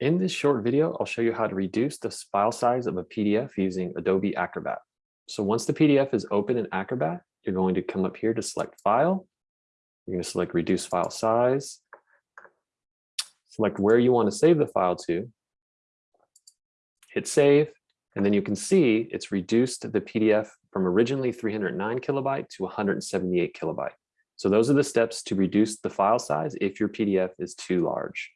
In this short video, I'll show you how to reduce the file size of a PDF using Adobe Acrobat. So once the PDF is open in Acrobat, you're going to come up here to select File. You're going to select Reduce File Size. Select where you want to save the file to. Hit Save, and then you can see it's reduced the PDF from originally 309 kilobyte to 178 kilobyte. So those are the steps to reduce the file size if your PDF is too large.